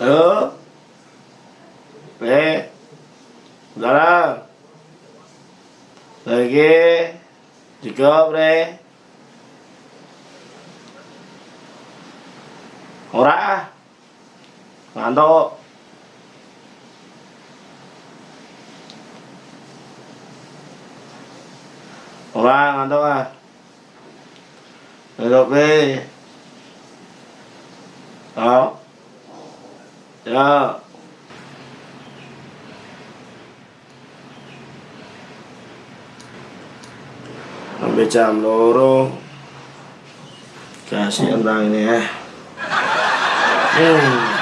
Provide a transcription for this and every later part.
tớ. Bé. Đó đó rồi kia thì cơm đi hồ đã hoàn tô hồ ra hoàn à. Rồi đi. Đó. Ya. Sampai jam loro. Kasihan bang ini ya. Hmm.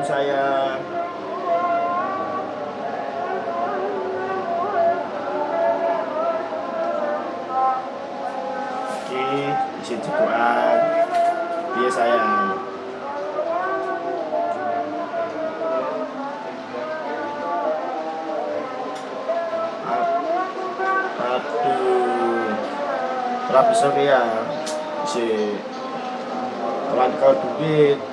Assalamualaikum sayang. Oke, isi cukupan. Iya sayang. Ap- Aduh. Ora bisa ya. Si kau duit.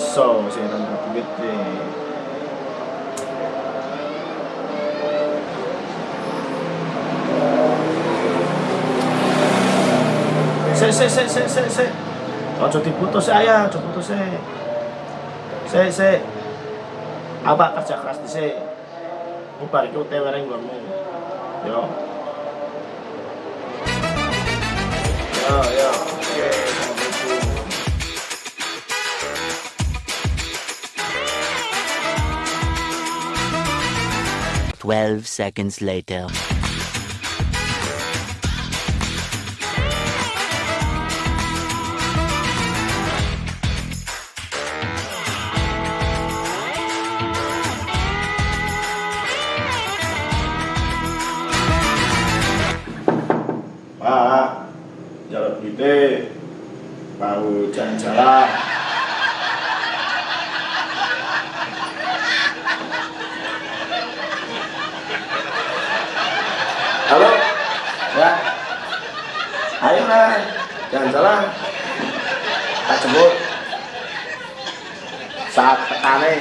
Iso sing nang duit e. Se se se se se se. Ojo diputus saya, ojo putus se. Se se. Apa kerja keras di se. Ubar iki UTW ning nggonmu. Yo. Yo yo. 12 seconds later. Pak, jalan duitnya mau jalan-jalan. Ayo lah, jalan-jalan. Tak jemput. Saat tekane.